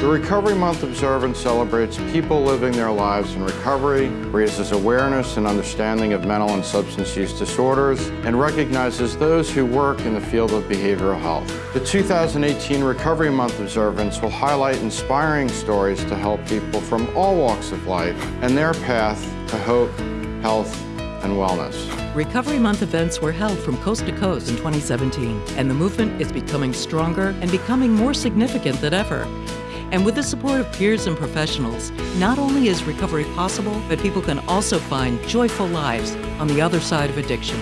The Recovery Month observance celebrates people living their lives in recovery, raises awareness and understanding of mental and substance use disorders, and recognizes those who work in the field of behavioral health. The 2018 Recovery Month observance will highlight inspiring stories to help people from all walks of life and their path to hope, health, and wellness. Recovery Month events were held from coast to coast in 2017, and the movement is becoming stronger and becoming more significant than ever. And with the support of peers and professionals, not only is recovery possible, but people can also find joyful lives on the other side of addiction.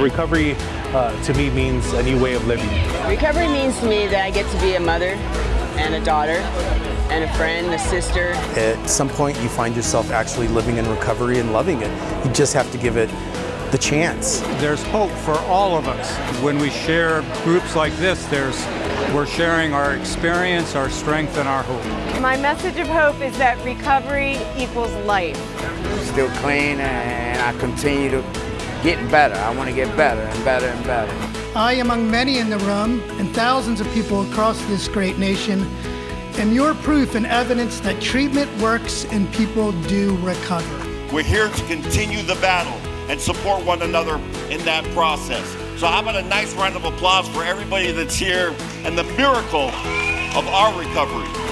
Recovery uh, to me means a new way of living. Recovery means to me that I get to be a mother and a daughter and a friend, a sister. At some point you find yourself actually living in recovery and loving it. You just have to give it the chance. There's hope for all of us. When we share groups like this, there's we're sharing our experience, our strength, and our hope. My message of hope is that recovery equals life. I'm still clean and I continue to get better. I want to get better and better and better. I, among many in the room and thousands of people across this great nation, am your proof and evidence that treatment works and people do recover. We're here to continue the battle and support one another in that process. So how about a nice round of applause for everybody that's here and the miracle of our recovery.